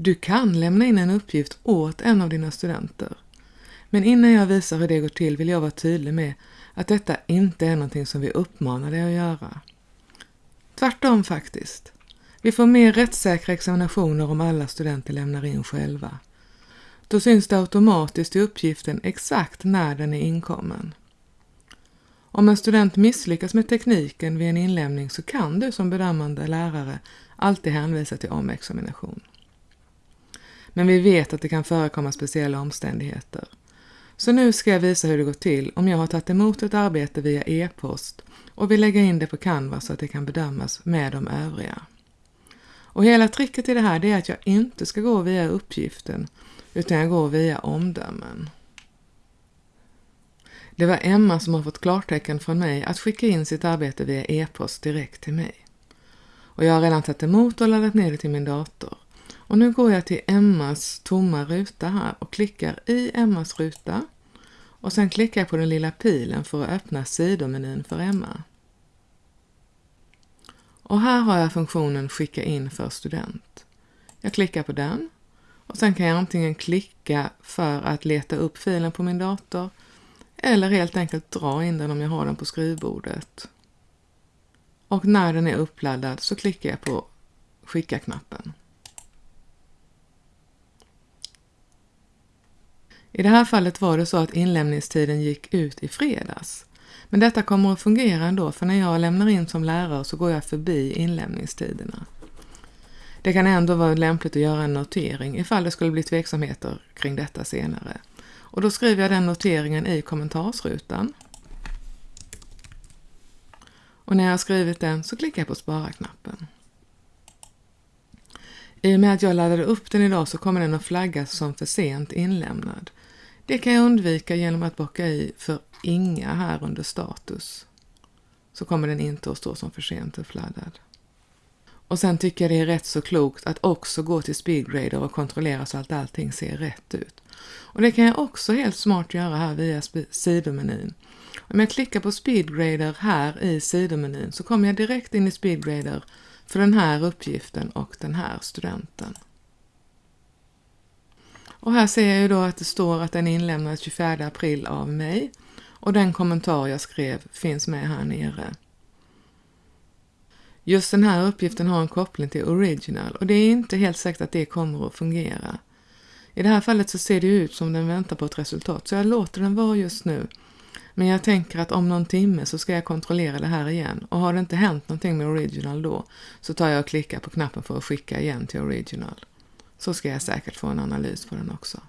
Du kan lämna in en uppgift åt en av dina studenter. Men innan jag visar hur det går till vill jag vara tydlig med att detta inte är någonting som vi uppmanar dig att göra. Tvärtom faktiskt. Vi får mer rättssäkra examinationer om alla studenter lämnar in själva. Då syns det automatiskt i uppgiften exakt när den är inkommen. Om en student misslyckas med tekniken vid en inlämning så kan du som bedömande lärare alltid hänvisa till omexamination. Men vi vet att det kan förekomma speciella omständigheter. Så nu ska jag visa hur det går till om jag har tagit emot ett arbete via e-post och vill lägga in det på Canva så att det kan bedömas med de övriga. Och hela tricket i det här är att jag inte ska gå via uppgiften utan jag går via omdömen. Det var Emma som har fått klartecken från mig att skicka in sitt arbete via e-post direkt till mig. Och jag har redan tagit emot och laddat ner det till min dator. Och nu går jag till Emmas tomma ruta här och klickar i Emmas ruta och sen klickar jag på den lilla pilen för att öppna sidomenyn för Emma. Och här har jag funktionen Skicka in för student. Jag klickar på den och sen kan jag antingen klicka för att leta upp filen på min dator eller helt enkelt dra in den om jag har den på skrivbordet. Och när den är uppladdad så klickar jag på Skicka-knappen. I det här fallet var det så att inlämningstiden gick ut i fredags. Men detta kommer att fungera ändå för när jag lämnar in som lärare så går jag förbi inlämningstiderna. Det kan ändå vara lämpligt att göra en notering ifall det skulle bli tveksamheter kring detta senare. Och då skriver jag den noteringen i kommentarsrutan. Och när jag har skrivit den så klickar jag på spara-knappen. I och med att jag laddade upp den idag så kommer den att flaggas som för sent inlämnad. Det kan jag undvika genom att bocka i för inga här under status. Så kommer den inte att stå som för sent uppladdad. Och sen tycker jag det är rätt så klokt att också gå till Speedgrader och kontrollera så att allting ser rätt ut. Och det kan jag också helt smart göra här via sidomenyn. Om jag klickar på Speedgrader här i sidomenyn så kommer jag direkt in i Speedgrader för den här uppgiften och den här studenten. Och här ser jag ju då att det står att den inlämnades 24 april av mig och den kommentar jag skrev finns med här nere. Just den här uppgiften har en koppling till original och det är inte helt säkert att det kommer att fungera. I det här fallet så ser det ut som den väntar på ett resultat så jag låter den vara just nu. Men jag tänker att om någon timme så ska jag kontrollera det här igen och har det inte hänt någonting med original då så tar jag och klickar på knappen för att skicka igen till original. Så ska jag säkert få en analys på den också.